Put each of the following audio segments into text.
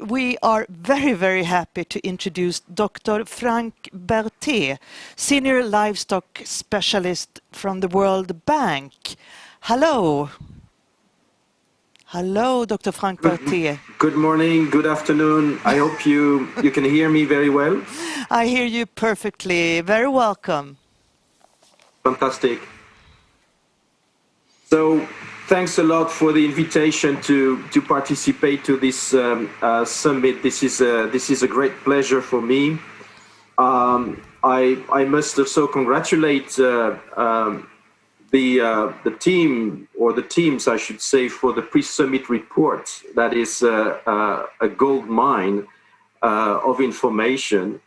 we are very, very happy to introduce Dr. Frank Berthet, Senior Livestock Specialist from the World Bank. Hello. Hello, Dr. Frank Berthet. Good morning, good afternoon. I hope you, you can hear me very well. I hear you perfectly. Very welcome. Fantastic. So thanks a lot for the invitation to, to participate to this um, uh, summit. This is, a, this is a great pleasure for me. Um, I, I must also congratulate uh, um, the, uh, the team, or the teams, I should say, for the pre-summit report. That is uh, uh, a gold mine uh, of information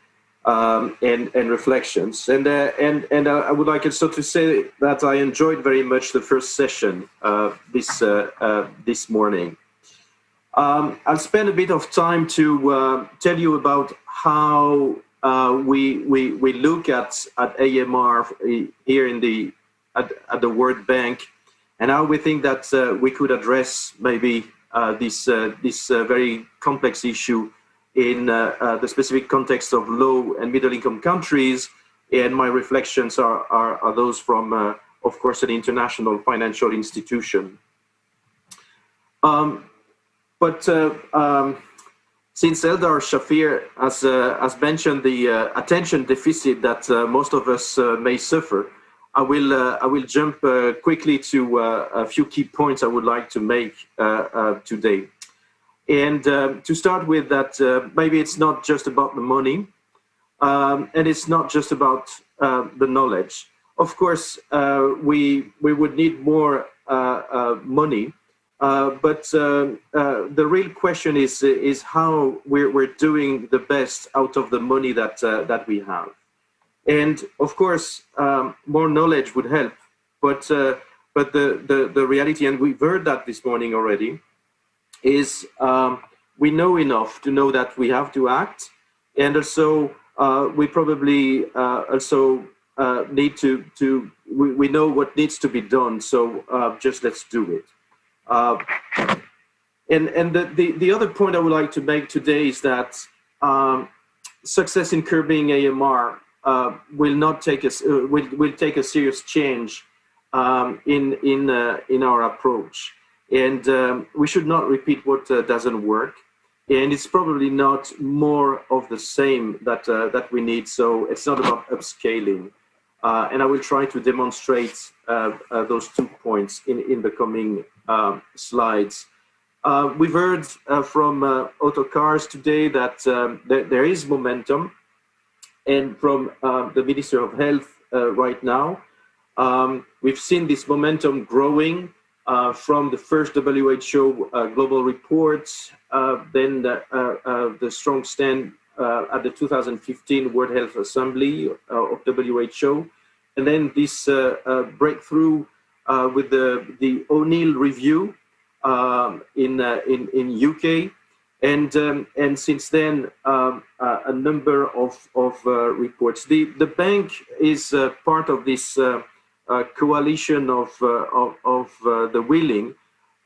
um, and, and reflections. And, uh, and, and uh, I would like also to say that I enjoyed very much the first session uh, this, uh, uh, this morning. Um, I'll spend a bit of time to uh, tell you about how we, we, we look at, at AMR here in the, at, at the World Bank and how we think that we could address maybe this, this very complex issue in uh, uh, the specific context of low and middle income countries. And my reflections are, are, are those from, uh, of course, an international financial institution. Um, but um, since Eldar Shafir has, uh, has mentioned the uh, attention deficit that uh, most of us may suffer, I will, I will jump quickly to a few key points I would like to make today. And uh, to start with that, uh, maybe it's not just about the money, um, and it's not just about uh, the knowledge. Of course, uh, we, we would need more uh, uh, money, but the real question is, is how we're, we're doing the best out of the money that, that we have. And of course, um, more knowledge would help, but, but the, the, the reality, and we've heard that this morning already, is um, we know enough to know that we have to act, and also uh, we probably uh, also uh, need to to we, we know what needs to be done. So uh, just let's do it. Uh, and and the, the the other point I would like to make today is that um, success in curbing AMR uh, will not take us will will take a serious change um, in in in our approach. And um, we should not repeat what uh, doesn't work. And it's probably not more of the same that, uh, that we need. So it's not about upscaling. Uh, and I will try to demonstrate uh, uh, those two points in, in the coming um, slides. Uh, we've heard from Otto Cars today that um, there, there is momentum and from the Minister of Health right now. Um, we've seen this momentum growing uh, from the first WHO uh, global report, uh, then the, uh, uh, the, strong stand uh, at the 2015 World Health Assembly of WHO, and then this breakthrough with the, the O'Neill review um, in, in, in UK. And, um, and since then, um, a number of, of reports. The, the bank is part of this uh, coalition of uh, of, of uh, the willing,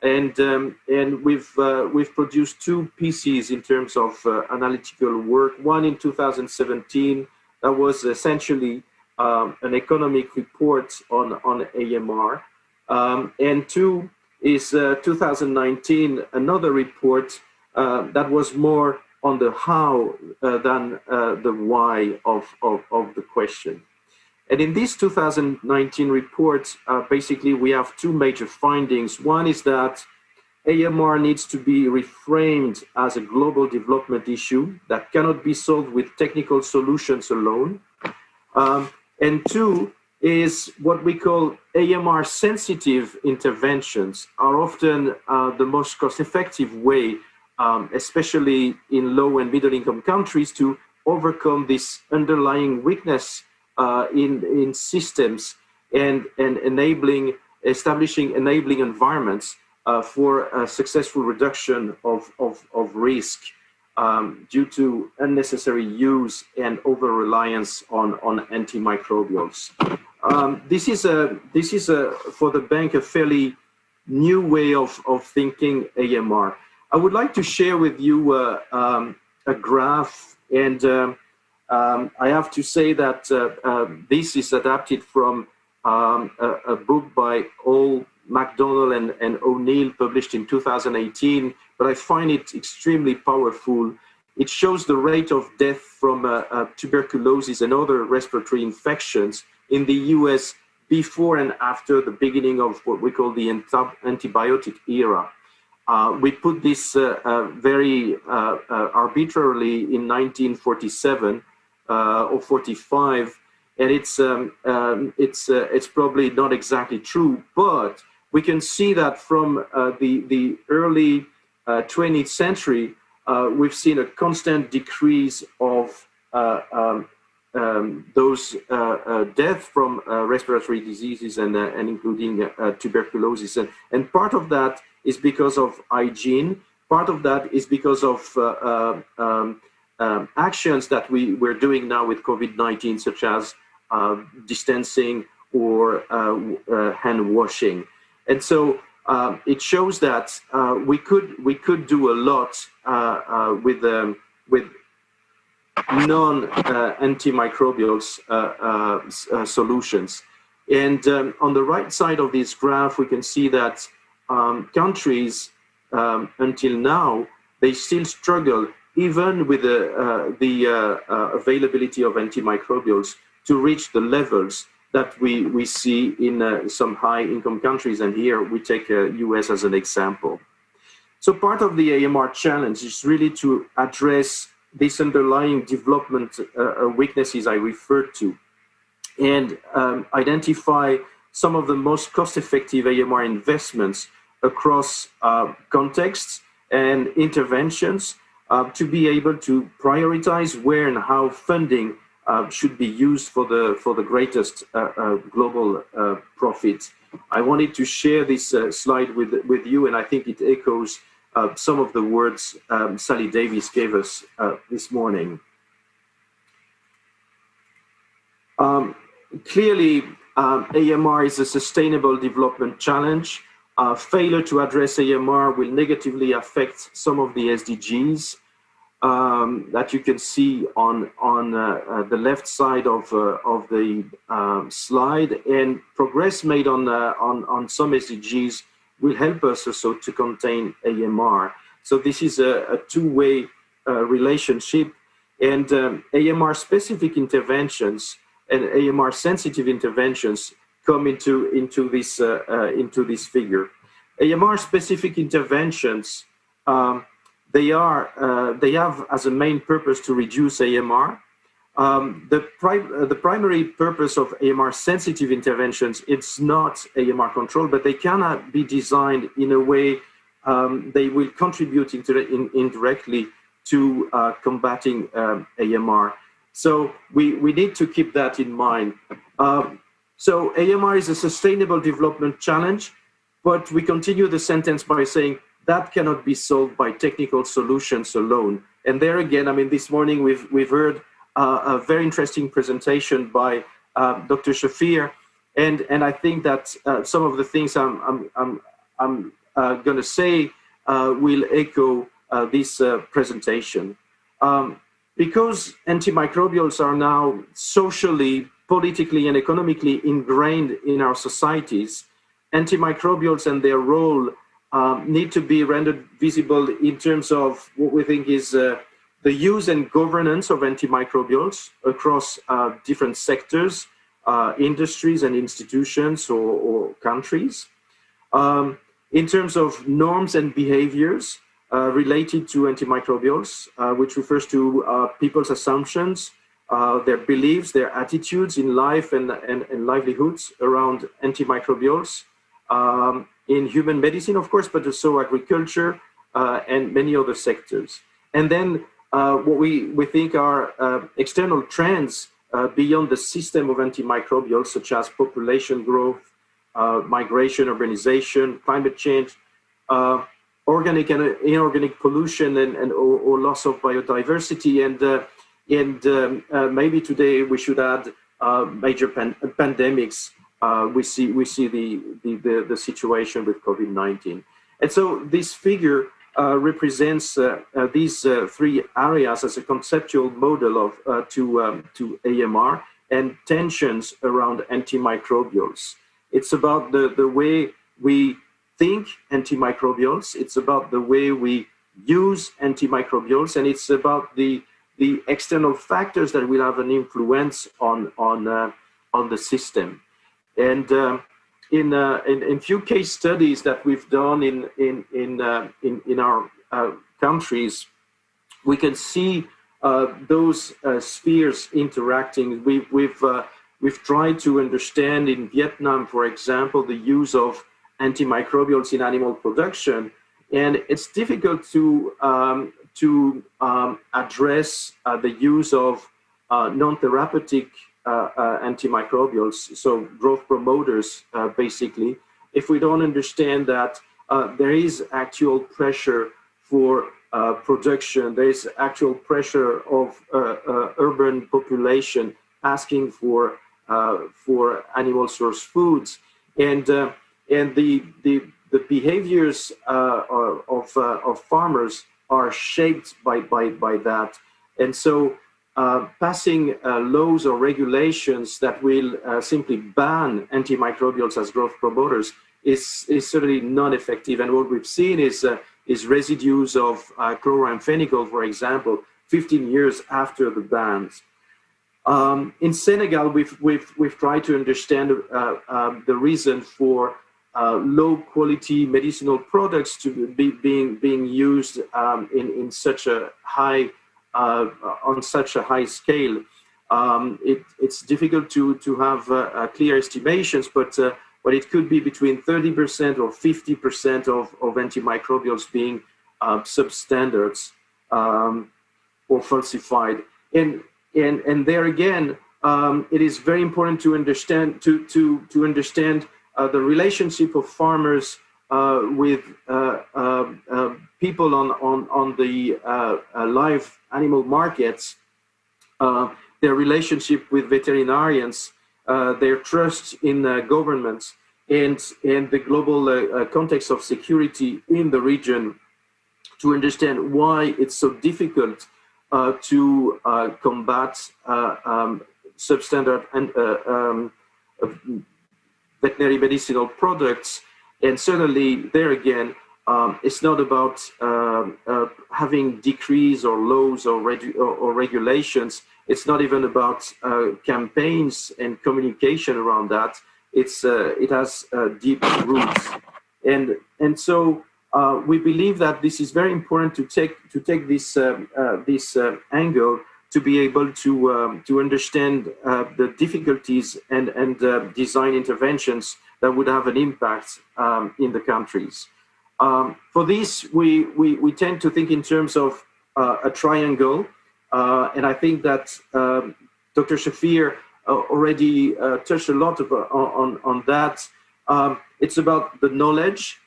and um, and we've we've produced two pieces in terms of analytical work. One in 2017 that was essentially um, an economic report on on AMR, um, and two is 2019 another report that was more on the how uh, than uh, the why of, of, of the question. And in this 2019 report, uh, basically we have two major findings. One is that AMR needs to be reframed as a global development issue that cannot be solved with technical solutions alone. Um, and two is what we call AMR sensitive interventions are often uh, the most cost effective way, um, especially in low and middle income countries to overcome this underlying weakness uh, in, in systems and, and enabling, establishing enabling environments uh, for a successful reduction of, of, of risk um, due to unnecessary use and over-reliance on, on antimicrobials. Um, this is, a, this is a, for the bank a fairly new way of, of thinking AMR. I would like to share with you uh, um, a graph, and um, I have to say that uh, uh, this is adapted from um, a, a, book by Hall McDonald and, and O'Neill published in 2018, but I find it extremely powerful. It shows the rate of death from uh, uh, tuberculosis and other respiratory infections in the US before and after the beginning of what we call the antibiotic era. Uh, we put this uh, very arbitrarily in 1947 uh, or 45, and it's um, um, it's it's probably not exactly true, but we can see that from the the early 20th century, we've seen a constant decrease of um, um, those uh, uh, deaths from uh, respiratory diseases and, and including tuberculosis. And, and part of that is because of hygiene. Part of that is because of um, actions that we, we're doing now with COVID-19, such as distancing or hand washing. And so um, it shows that uh, we could we could do a lot uh, uh, with um, with non-antimicrobials uh, uh, uh, solutions. And um, on the right side of this graph, we can see that um, countries um, until now, they still struggle even with the, uh, the uh, uh, availability of antimicrobials to reach the levels that we, we see in some high income countries. And here we take US as an example. So part of the AMR challenge is really to address these underlying development uh, uh, weaknesses I referred to and um, identify some of the most cost-effective AMR investments across uh, contexts and interventions uh, to be able to prioritize where and how funding uh, should be used for the for the greatest uh, global profit. I wanted to share this slide with with you, and I think it echoes uh, some of the words um, Sally Davies gave us uh, this morning. Um, clearly, um, AMR is a sustainable development challenge. Uh, failure to address AMR will negatively affect some of the SDGs um, that you can see on, on uh, uh, the left side of, uh, of the um, slide and progress made on, on, on some SDGs will help us also to contain AMR. So this is a, a two-way uh, relationship and um, AMR specific interventions and AMR sensitive interventions come into, into, this, uh, uh, into this figure. AMR specific interventions, um, they, are, uh, they have as a main purpose to reduce AMR um, the, the, primary purpose of AMR sensitive interventions, it's not AMR control, but they cannot be designed in a way um, they will contribute in, indirectly to uh, combating um, AMR. So we, we need to keep that in mind. Um, so AMR is a sustainable development challenge, but we continue the sentence by saying that cannot be solved by technical solutions alone. And there again, I mean, this morning we've, we've heard uh, a very interesting presentation by uh, Dr. Shafir. And, and I think that uh, some of the things I'm, I'm, I'm, I'm uh, going to say uh, will echo uh, this presentation. Um, because antimicrobials are now socially, politically, and economically ingrained in our societies, antimicrobials and their role um, need to be rendered visible in terms of what we think is uh, the use and governance of antimicrobials across uh, different sectors, uh, industries and institutions or, or countries. Um, in terms of norms and behaviors uh, related to antimicrobials, uh, which refers to uh, people's assumptions, uh, their beliefs, their attitudes in life and, and, and livelihoods around antimicrobials, um, in human medicine, of course, but also agriculture and many other sectors. And then uh, what we, we think are uh, external trends uh, beyond the system of antimicrobials, such as population growth, migration, urbanization, climate change, organic and inorganic pollution and, and or, or loss of biodiversity. And, and um, maybe today we should add major pan pandemics uh, we see we see the, the, the, the situation with COVID-19. And so this figure uh, represents uh, uh, these uh, three areas as a conceptual model of uh, to um, to AMR and tensions around antimicrobials. It's about the the way we think antimicrobials. It's about the way we use antimicrobials, and it's about the the external factors that will have an influence on on uh, on the system. And um, in, uh, in, in few case studies that we've done in in in uh, in, in our uh, countries, we can see uh, those uh, spheres interacting. We've we've we've tried to understand in Vietnam, for example, the use of antimicrobials in animal production, and it's difficult to um, to um, address uh, the use of uh, non-therapeutic uh, uh antimicrobials, so growth promoters, uh, basically, if we don't understand that there is actual pressure for production, there is actual pressure of urban population asking for for animal source foods, and and the the the behaviors of of farmers are shaped by, by, by that. And so uh, passing uh, laws or regulations that will uh, simply ban antimicrobials as growth promoters is, is certainly not effective. And what we've seen is, uh, is residues of uh, chloramphenicol, for example, 15 years after the bans. Um, in Senegal, we've, we've, we've tried to understand uh, um, the reason for uh, low quality medicinal products to be being being used um, in in such a high uh, on such a high scale. Um, it, it's difficult to to have uh, uh clear estimations, but uh, but it could be between 30% or 50% of, of antimicrobials being uh, substandards um, or falsified. And and and there again, um, it is very important to understand to to to understand the relationship of farmers uh, with uh, people on, on, on the live animal markets, their relationship with veterinarians, their trust in governments, and, and the global context of security in the region to understand why it's so difficult uh, to uh, combat uh, um, substandard and um, veterinary medicinal products. And certainly there again, um, it's not about um, uh, having decrees or laws or, or, or, regulations. It's not even about uh, campaigns and communication around that. It's, uh, it has uh, deep roots. And, and so uh, we believe that this is very important to take, to take this, um, uh, this angle to be able to um, to understand uh, the difficulties and and uh, design interventions that would have an impact um, in the countries. Um, for this, we, we we tend to think in terms of uh, a triangle, uh, and I think that um, Dr. Shafir uh, already uh, touched a lot about, on on that. Um, it's about the knowledge,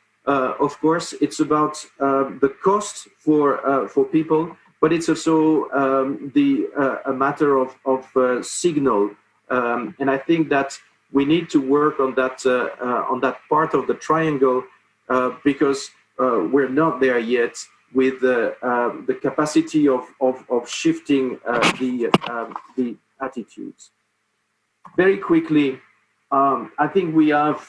of course. It's about the cost for for people but it's also um, the uh, a matter of, of uh, signal. Um, and I think that we need to work on that uh, uh on that part of the triangle uh, because uh, we're not there yet with the um, the capacity of of, of shifting the um, the attitudes. Very quickly, um, I think we have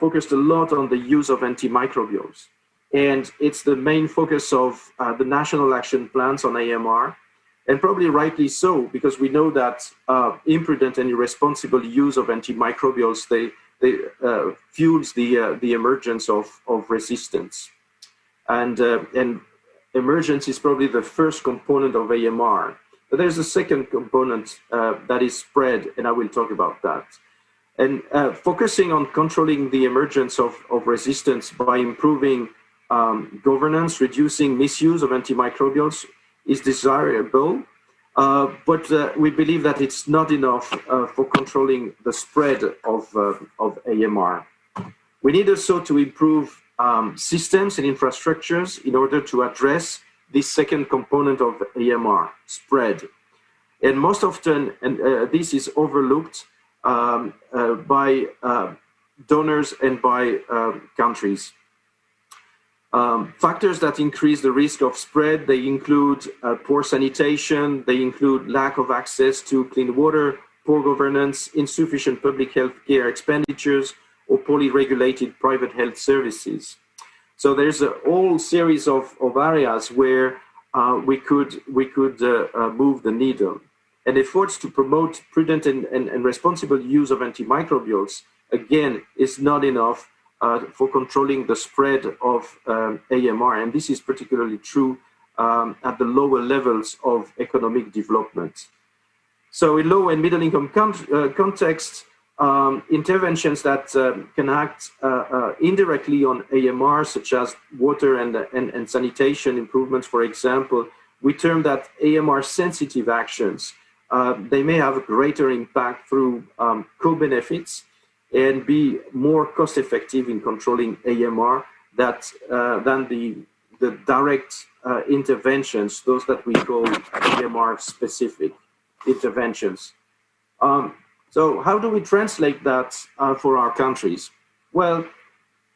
focused a lot on the use of antimicrobials. And it's the main focus of uh, the national action plans on AMR, and probably rightly so, because we know that uh, imprudent and irresponsible use of antimicrobials, they, they uh, fuels the, uh, the emergence of, of resistance. And, uh, and emergence is probably the first component of AMR. But there's a second component uh, that is spread, and I will talk about that. And focusing on controlling the emergence of, of resistance by improving um, governance, reducing misuse of antimicrobials is desirable, uh, but uh, we believe that it's not enough uh, for controlling the spread of, uh, of AMR. We need also to improve um, systems and infrastructures in order to address this second component of AMR, spread. And most often, and uh, this is overlooked um, uh, by donors and by countries. Um, factors that increase the risk of spread, they include uh, poor sanitation, they include lack of access to clean water, poor governance, insufficient public health care expenditures, or poorly regulated private health services. So there's a whole series of, of areas where uh, we could, we could uh, uh move the needle. And efforts to promote prudent and, and, and responsible use of antimicrobials, again, is not enough uh, for controlling the spread of um, AMR. And this is particularly true um, at the lower levels of economic development. So in low and middle income uh, context, um, interventions that um, can act uh, uh, indirectly on AMR, such as water and, and, and, sanitation improvements, for example, we term that AMR sensitive actions. Uh, they may have a greater impact through um, co-benefits and be more cost effective in controlling AMR that, uh, than the, the direct uh, interventions, those that we call AMR specific interventions. Um, so how do we translate that uh, for our countries? Well,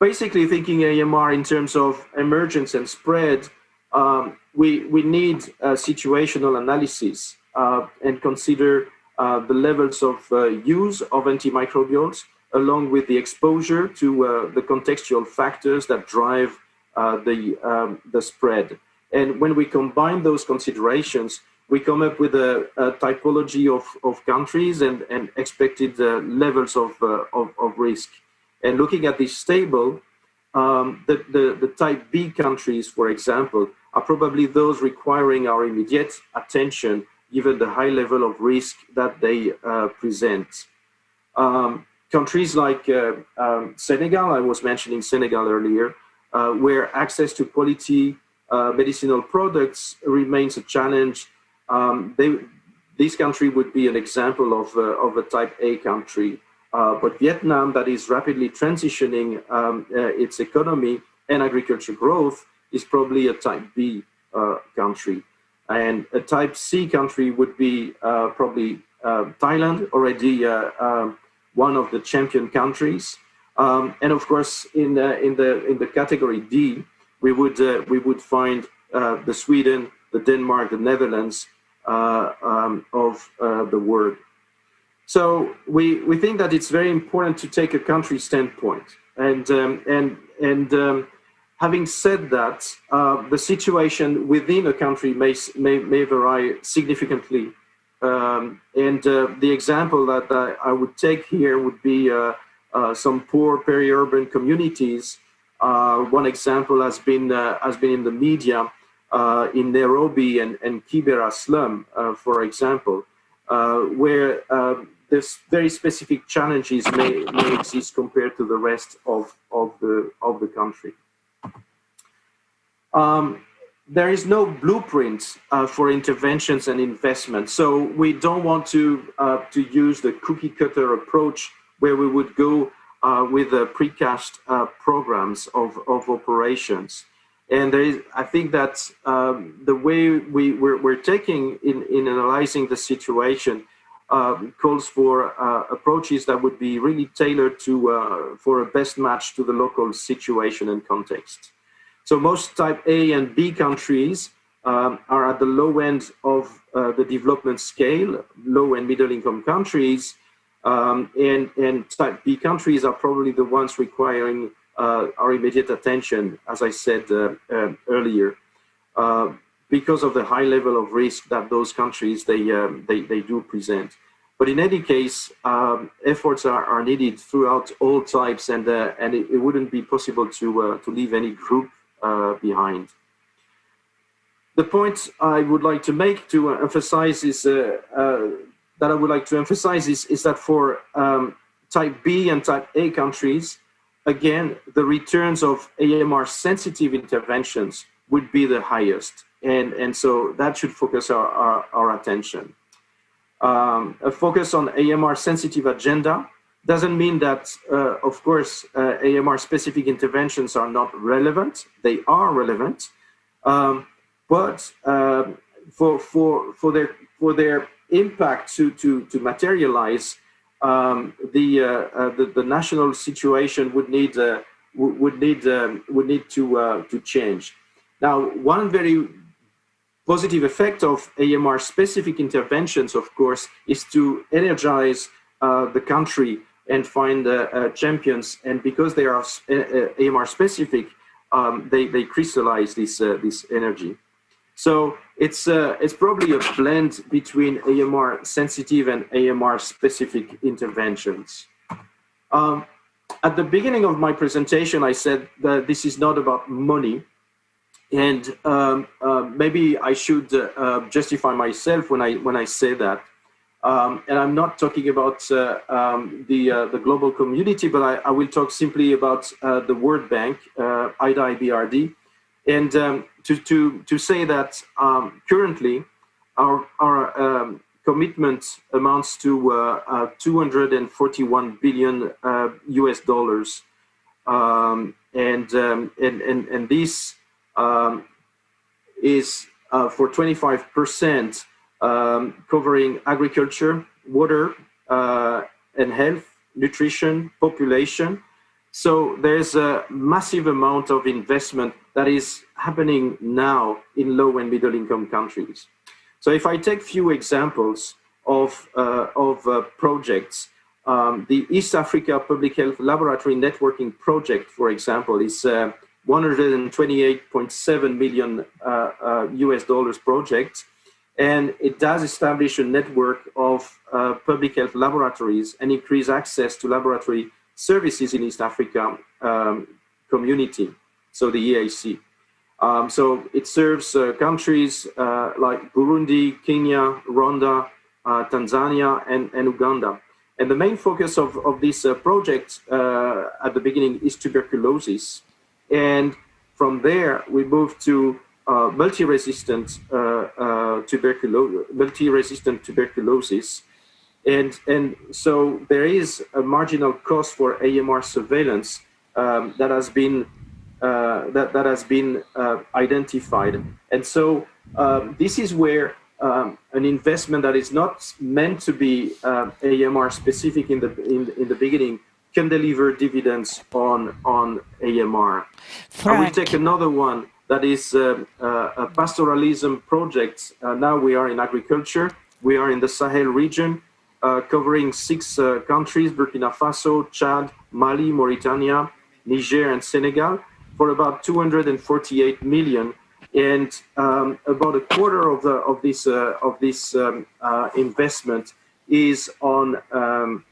basically thinking AMR in terms of emergence and spread, um, we, we need situational analysis uh, and consider uh, the levels of uh, use of antimicrobials along with the exposure to uh, the contextual factors that drive uh, the, um, the spread. And when we combine those considerations, we come up with a, a typology of, of countries and, and expected uh, levels of, uh, of, of, risk. And looking at this table, um, the, the, the type B countries, for example, are probably those requiring our immediate attention given the high level of risk that they uh, present. Um, countries like uh, um, Senegal, I was mentioning Senegal earlier, uh, where access to quality uh, medicinal products remains a challenge. Um, they, this country would be an example of, uh, of a type A country. Uh, but Vietnam, that is rapidly transitioning um, uh, its economy and agriculture growth, is probably a type B country. And a type C country would be probably Thailand, already um, one of the champion countries. Um, and of course, in the, in the in the category D, we would uh, we would find uh, the Sweden, the Denmark, the Netherlands uh, um, of uh, the world. So we we think that it's very important to take a country standpoint. And um, and and um, having said that, uh, the situation within a country may may, may vary significantly um, and uh, the example that I, I, would take here would be uh, uh, some poor peri-urban communities. One example has been has been in the media in Nairobi and, and Kibera slum, for example, where there's very specific challenges may, may exist compared to the rest of, of the of the country. Um, there is no blueprint uh, for interventions and investments. So we don't want to, uh, to use the cookie cutter approach where we would go uh, with the precast uh, programs of, of operations. And there is, I think that um, the way we, we're, we're, taking in, in analyzing the situation um, calls for uh, approaches that would be really tailored to, uh, for a best match to the local situation and context. So most type A and B countries um, are at the low end of uh, the development scale, low and middle income countries, um, and, and type B countries are probably the ones requiring uh, our immediate attention, as I said uh, um, earlier, uh, because of the high level of risk that those countries, they, um, they, they do present. But in any case, um, efforts are, are needed throughout all types and, uh, and it, it, wouldn't be possible to, uh, to leave any group uh, behind. The point I would like to make to emphasize is uh, uh, that I would like to emphasize is, is that for um, type B and type A countries, again, the returns of AMR sensitive interventions would be the highest. And, and so that should focus our, our, our attention. Um, a focus on AMR sensitive agenda doesn't mean that, uh, of course, uh, AMR specific interventions are not relevant. They are relevant, um, but um, for, for, for, their, for their impact to, to, to materialize, um, the, uh, uh the, the national situation would need a, would need um, would need to uh, to change. Now, one very positive effect of AMR specific interventions, of course, is to energize uh, the country and find uh, uh, champions. And because they are AMR specific, um, they, they crystallize this, this energy. So it's, it's probably a blend between AMR sensitive and AMR specific interventions. Um, at the beginning of my presentation, I said that this is not about money. And um, uh, maybe I should uh, justify myself when I, when I say that. Um, and I'm not talking about uh, um, the, uh, the global community, but I, I, will talk simply about uh, the World Bank, uh, IDA IBRD, and um, to, to, to say that um, currently our, our um, commitment amounts to uh, uh, 241 billion US dollars. Um, and, and, and, and this is for 25 percent um, covering agriculture, water, uh, and health, nutrition, population. So there's a massive amount of investment that is happening now in low and middle income countries. So if I take few examples of, uh, of uh, projects, um, the East Africa Public Health Laboratory Networking Project, for example, is 128.7 uh, million US uh, uh, dollars project and it does establish a network of uh, public health laboratories and increase access to laboratory services in East Africa um, community, so the EAC. Um, so it serves uh, countries uh, like Burundi, Kenya, Rwanda, uh, Tanzania, and, and, Uganda. And the main focus of, of this uh, project uh, at the beginning is tuberculosis. And from there, we move to multi-resistant tuberculosis, multi-resistant tuberculosis, and and so there is a marginal cost for AMR surveillance um, that has been uh, that that has been uh, identified, and so um, this is where um, an investment that is not meant to be AMR specific in the in, in the beginning can deliver dividends on on AMR. Frank. I will take another one that is um, uh, a pastoralism project. Uh, now we are in agriculture. We are in the Sahel region, uh, covering six uh, countries, Burkina Faso, Chad, Mali, Mauritania, Niger, and Senegal, for about 248 million. And um, about a quarter of, the, of this, uh, of this um, uh, investment is on um,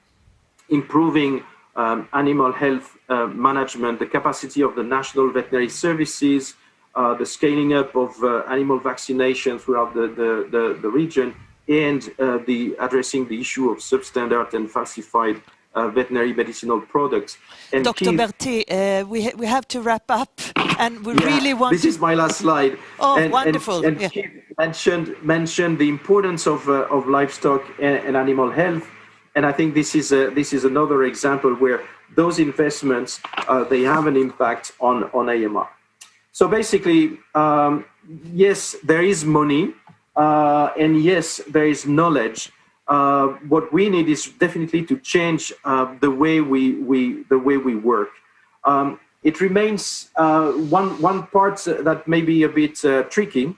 improving um, animal health management, the capacity of the national veterinary services, uh, the scaling up of uh, animal vaccination throughout the, the, the, the region, and uh, the addressing the issue of substandard and falsified uh, veterinary medicinal products. And Dr. Berthet, uh, we, ha we have to wrap up, and we yeah, really want This to... is my last slide. Oh, and, wonderful. And, and yeah. mentioned, mentioned the importance of, uh, of livestock and, and, animal health, and I think this is, a, this is another example where those investments, they have an impact on, on AMR. So basically, um, yes, there is money, uh, and yes, there is knowledge. Uh, what we need is definitely to change uh, the way we, we the way we work. Um, it remains uh, one one part that may be a bit uh, tricky.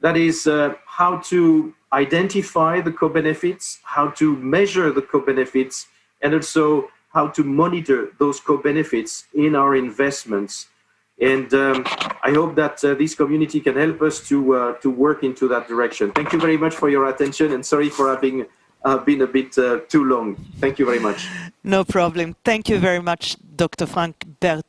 That is uh, how to identify the co-benefits, how to measure the co-benefits, and also how to monitor those co-benefits in our investments and um, I hope that uh, this community can help us to, uh, to work into that direction. Thank you very much for your attention and sorry for having uh, been a bit uh, too long. Thank you very much. No problem. Thank you very much, Dr. Frank Berthet.